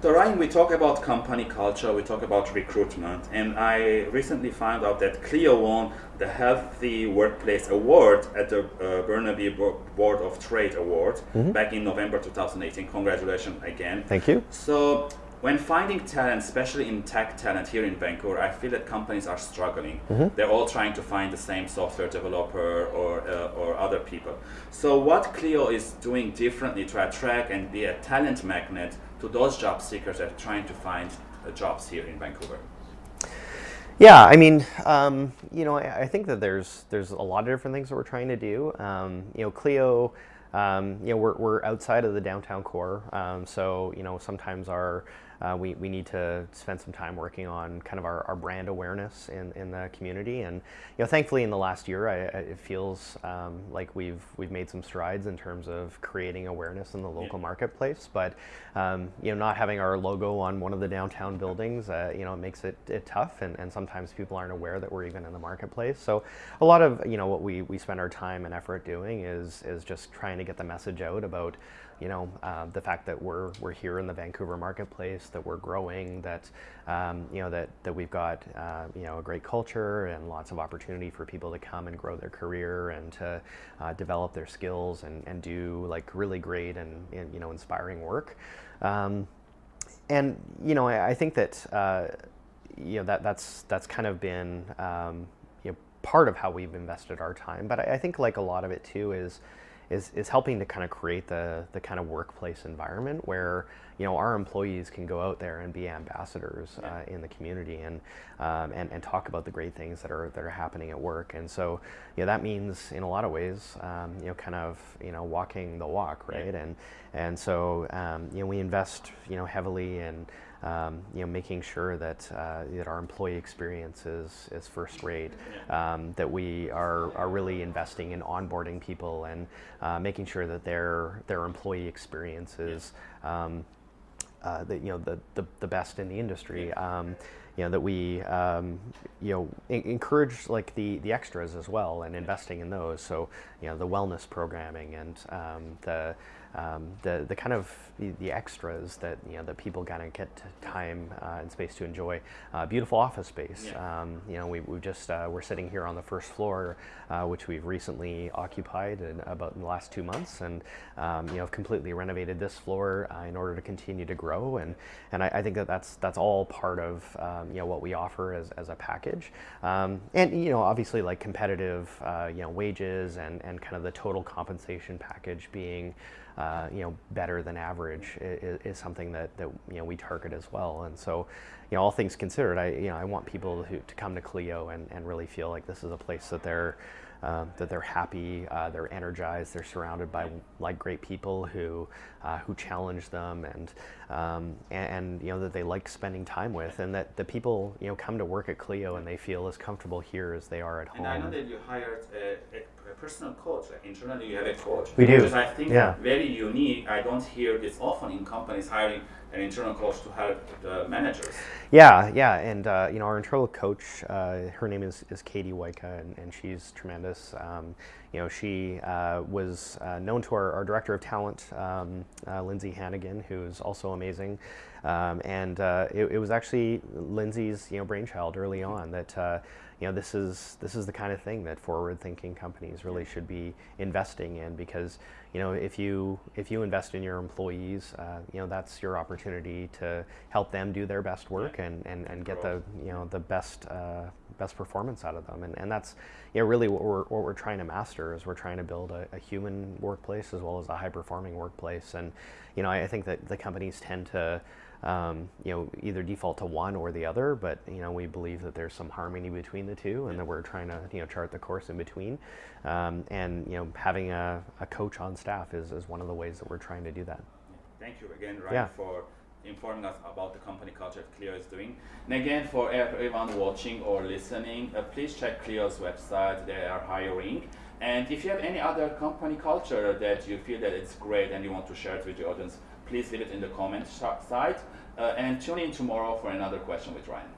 So Ryan, we talk about company culture, we talk about recruitment, and I recently found out that Clio won the Healthy Workplace Award at the uh, Burnaby Board of Trade Award mm -hmm. back in November 2018. Congratulations again. Thank you. So when finding talent, especially in tech talent here in Vancouver, I feel that companies are struggling. Mm -hmm. They're all trying to find the same software developer or, uh, or other people. So what Clio is doing differently to attract and be a talent magnet to those job seekers that are trying to find uh, jobs here in Vancouver? Yeah, I mean, um, you know, I, I, think that there's there's a lot of different things that we're trying to do. Um, you know, Clio, um, you know, we're, we're outside of the downtown core, um, so you know, sometimes our uh, we, we need to spend some time working on kind of our, our brand awareness in, in the community. And you know, thankfully in the last year, I, I, it feels um, like we've, we've made some strides in terms of creating awareness in the local marketplace. But um, you know, not having our logo on one of the downtown buildings, uh, you know, it makes it, it tough. And, and sometimes people aren't aware that we're even in the marketplace. So a lot of, you know, what we, we spend our time and effort doing is, is just trying to get the message out about you know, uh, the fact that we're, we're here in the Vancouver marketplace, that we're growing, that, um, you know, that, that we've got, uh, you know, a great culture and lots of opportunity for people to come and grow their career and to uh, develop their skills and, and do like really great and, and you know, inspiring work. Um, and, you know, I, I think that, uh, you know, that, that's, that's kind of been, um, you know, part of how we've invested our time. But I, I think like a lot of it too is, is, is helping to kind of create the, the kind of workplace environment where you know our employees can go out there and be ambassadors yeah. uh, in the community and, um, and and talk about the great things that are that are happening at work and so you know that means in a lot of ways um, you know kind of you know walking the walk right yeah. and and so um, you know we invest you know heavily in um, you know, making sure that uh, that our employee experience is, is first rate, um, that we are, are really investing in onboarding people and uh, making sure that their their employee experience is um, uh, the, you know the, the, the best in the industry. Um, you know that we um, you know encourage like the the extras as well and investing in those. So you know the wellness programming and um, the um, the the kind of the, the, extras that you know that people gotta get time uh, and space to enjoy. Uh, beautiful office space. Yeah. Um, you know, we we just uh, we're sitting here on the first floor, uh, which we've recently occupied in about in the last two months, and um, you know, completely renovated this floor uh, in order to continue to grow. And and I, I, think that that's that's all part of um, you know what we offer as as a package. Um, and you know, obviously like competitive uh, you know wages and and kind of the total compensation package being uh, you know, better than average is, is, something that, that, you know, we target as well. And so, you know, all things considered, I, you know, I want people who, to come to Clio and, and really feel like this is a place that they're, um, that they're happy, uh, they're energized, they're surrounded by like great people who uh, who challenge them, and, um, and, and you know that they like spending time with, and that the people you know come to work at Clio and they feel as comfortable here as they are at and home. And I know that you hired a, a, personal coach. Like internally, you have a coach. We do. Which I think yeah. very unique. I don't hear this often in companies hiring an internal coach to help the managers. Yeah, yeah, and uh, you know our internal coach, uh, her name is, is Katie Waika, and, and she's tremendous. Um, you know, she uh, was uh, known to our, our, director of talent, um, uh, Lindsay Hannigan, who's also amazing, um, and uh, it, it, was actually Lindsay's you know brainchild early on that you know, this is this is the kind of thing that forward-thinking companies really should be investing in because you know if you if you invest in your employees, uh, you know that's your opportunity to help them do their best work and, and, and get the you know the best uh, best performance out of them. And, and that's you know really what we're what we're trying to master is we're trying to build a, a human workplace as well as a high-performing workplace. And you know I, I think that the companies tend to um, you know, either default to one or the other, but you know, we believe that there's some harmony between the two, and that we're trying to you know chart the course in between. Um, and you know, having a, a coach on staff is, is one of the ways that we're trying to do that. Thank you again, Ryan, yeah. for informing us about the company culture that Clio is doing. And again, for everyone watching or listening, uh, please check Clio's website. They are hiring. And if you have any other company culture that you feel that it's great and you want to share it with your audience, please leave it in the comments side. Uh, and tune in tomorrow for another question with Ryan.